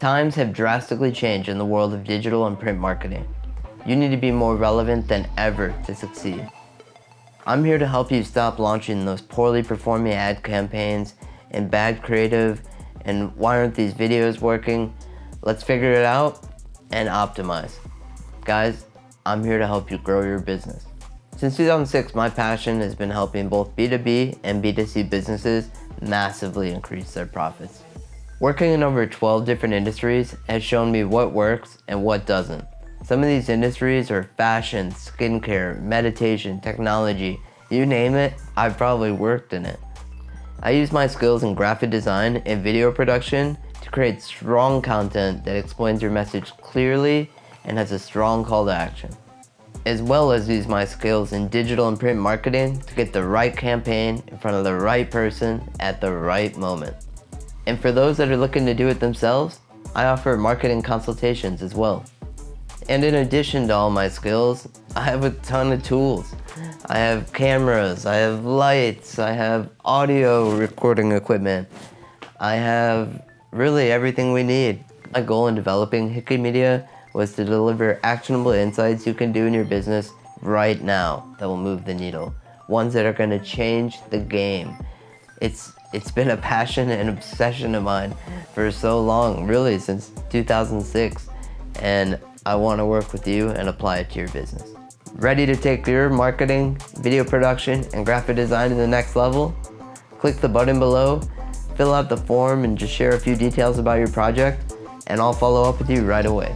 Times have drastically changed in the world of digital and print marketing. You need to be more relevant than ever to succeed. I'm here to help you stop launching those poorly performing ad campaigns and bad creative and why aren't these videos working? Let's figure it out and optimize. Guys, I'm here to help you grow your business. Since 2006, my passion has been helping both B2B and B2C businesses massively increase their profits. Working in over 12 different industries has shown me what works and what doesn't. Some of these industries are fashion, skincare, meditation, technology, you name it, I've probably worked in it. I use my skills in graphic design and video production to create strong content that explains your message clearly and has a strong call to action. As well as use my skills in digital and print marketing to get the right campaign in front of the right person at the right moment. And for those that are looking to do it themselves, I offer marketing consultations as well. And in addition to all my skills, I have a ton of tools. I have cameras, I have lights, I have audio recording equipment. I have really everything we need. My goal in developing Hickey Media was to deliver actionable insights you can do in your business right now that will move the needle. Ones that are gonna change the game. It's it's been a passion and obsession of mine for so long, really since 2006. And I want to work with you and apply it to your business. Ready to take your marketing, video production, and graphic design to the next level? Click the button below, fill out the form, and just share a few details about your project, and I'll follow up with you right away.